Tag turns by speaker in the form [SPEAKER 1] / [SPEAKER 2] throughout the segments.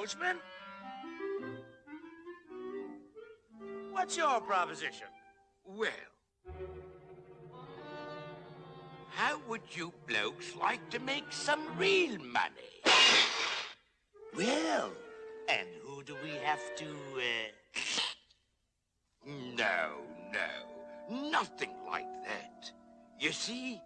[SPEAKER 1] coachman. What's your proposition?
[SPEAKER 2] Well, how would you blokes like to make some real money?
[SPEAKER 1] Well, and who do we have to, uh...
[SPEAKER 2] No, no, nothing like that. You see,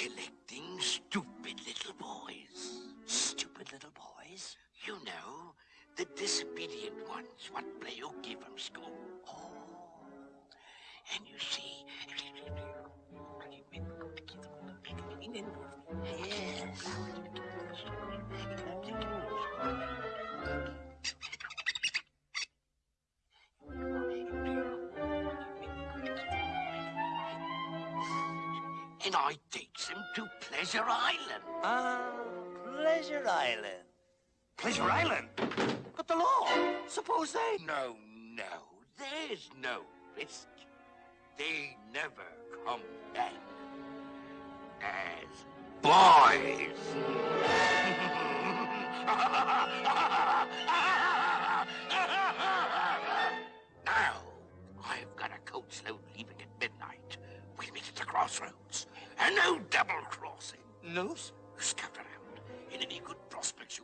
[SPEAKER 2] collecting stupid little boys.
[SPEAKER 1] Stupid little boys?
[SPEAKER 2] You know, the disobedient ones what play hooky from school.
[SPEAKER 1] Oh,
[SPEAKER 2] And you see, and I takes them to Pleasure Island.
[SPEAKER 1] Ah, Pleasure Island.
[SPEAKER 3] Pleasure Island? But the law. Suppose they...
[SPEAKER 2] No, no, there's no risk. They never come back as boys. now, I've got a coach load leaving at midnight. We'll meet at the crossroads. And no double crossing.
[SPEAKER 1] No, sir.
[SPEAKER 2] Scout around. In any good prospects